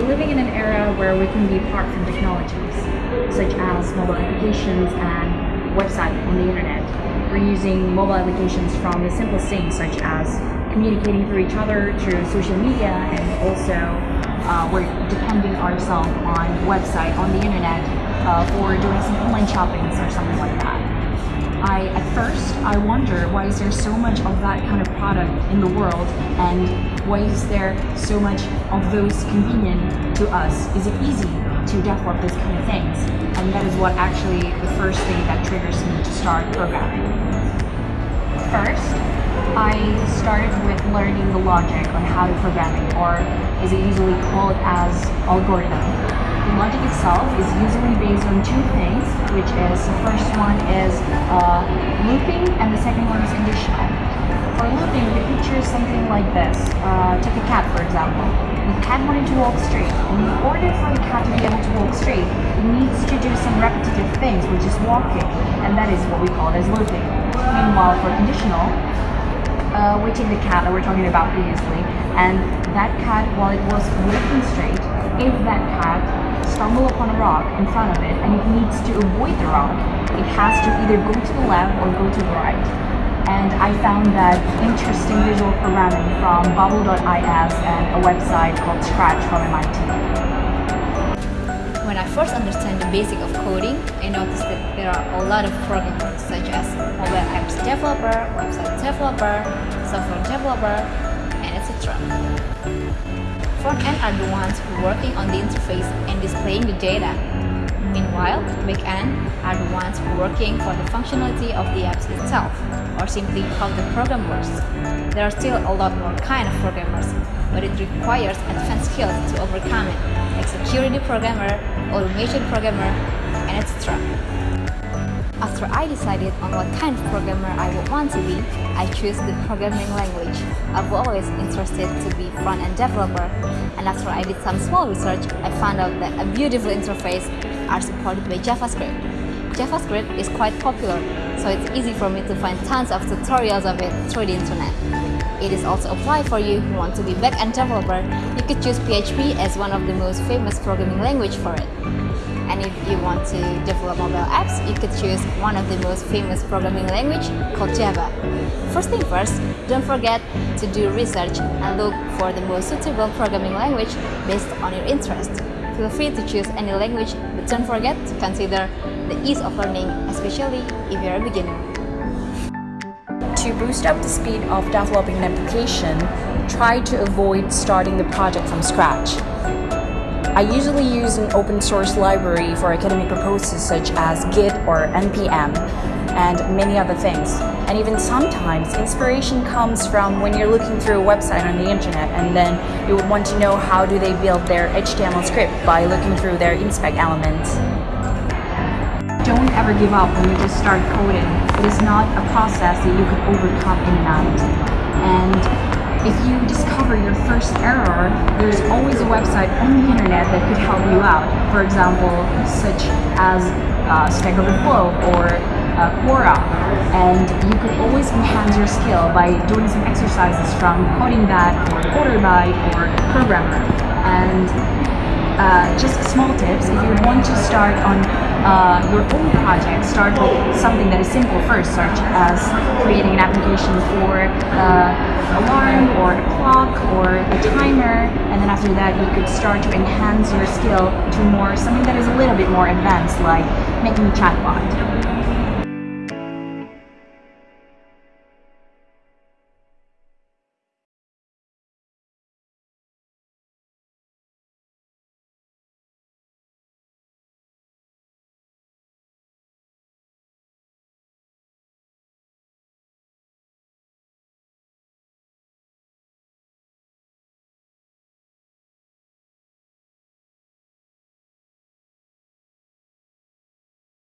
we're living in an era where we can be apart from technologies, such as mobile applications and website on the internet. We're using mobile applications from the simplest things, such as communicating through each other through social media, and also uh, we're depending ourselves on website on the internet uh, for doing some online shoppings or something like that. I at first I wonder why is there so much of that kind of product in the world and why is there so much of those convenient to us? Is it easy to develop these kind of things? And that is what actually the first thing that triggers me to start programming. First, I started with learning the logic on how to program it, or is it usually called as algorithm. Logic itself is usually based on two things, which is the first one is uh, looping and the second one is conditional. For looping, the picture something like this. Uh, take a cat, for example. The cat wanted to walk straight. In order for the cat to be able to walk straight, it needs to do some repetitive things, which is walking, and that is what we call as looping. Meanwhile, for conditional, uh, we take the cat that we're talking about previously, and that cat, while it was walking straight, if that cat stumble upon a rock in front of it and it needs to avoid the rock, it has to either go to the left or go to the right. And I found that interesting visual programming from Bubble.is and a website called Scratch from MIT. When I first understand the basic of coding, I noticed that there are a lot of programmers such as mobile apps developer, website developer, software developer, and etc. Front-end are the ones working on the interface and displaying the data. Meanwhile, back-end are the ones working for the functionality of the apps itself, or simply how the program works. There are still a lot more kind of programmers, but it requires advanced skills to overcome it, like security programmer, automation programmer, and etc. After I decided on what kind of programmer I would want to be, I chose the programming language. I've always interested to be front-end developer, and after I did some small research, I found out that a beautiful interface are supported by JavaScript. JavaScript is quite popular, so it's easy for me to find tons of tutorials of it through the internet. It is also applied for you who want to be back-end developer. You could choose PHP as one of the most famous programming language for it. And if you want to develop mobile apps, you could choose one of the most famous programming language called Java. First thing first, don't forget to do research and look for the most suitable programming language based on your interest. Feel free to choose any language, but don't forget to consider the ease of learning, especially if you're a beginner. To boost up the speed of developing an application, try to avoid starting the project from scratch. I usually use an open source library for academic purposes such as Git or NPM and many other things. And even sometimes inspiration comes from when you're looking through a website on the internet and then you would want to know how do they build their HTML script by looking through their inspect elements. Don't ever give up when you just start coding. It is not a process that you can overcome in a night. And if you discover your first error, there's always a website on the internet that could help you out. For example, such as uh, Stack Overflow or uh, Quora. And you could always enhance your skill by doing some exercises from CodingBat or Coderbyte or Programmer. And uh, just small tips, if you want to start on uh, your own project, start with something that is simple first, such as creating an application for uh, alarm or a clock or a timer, and then after that you could start to enhance your skill to more something that is a little bit more advanced, like making a chatbot.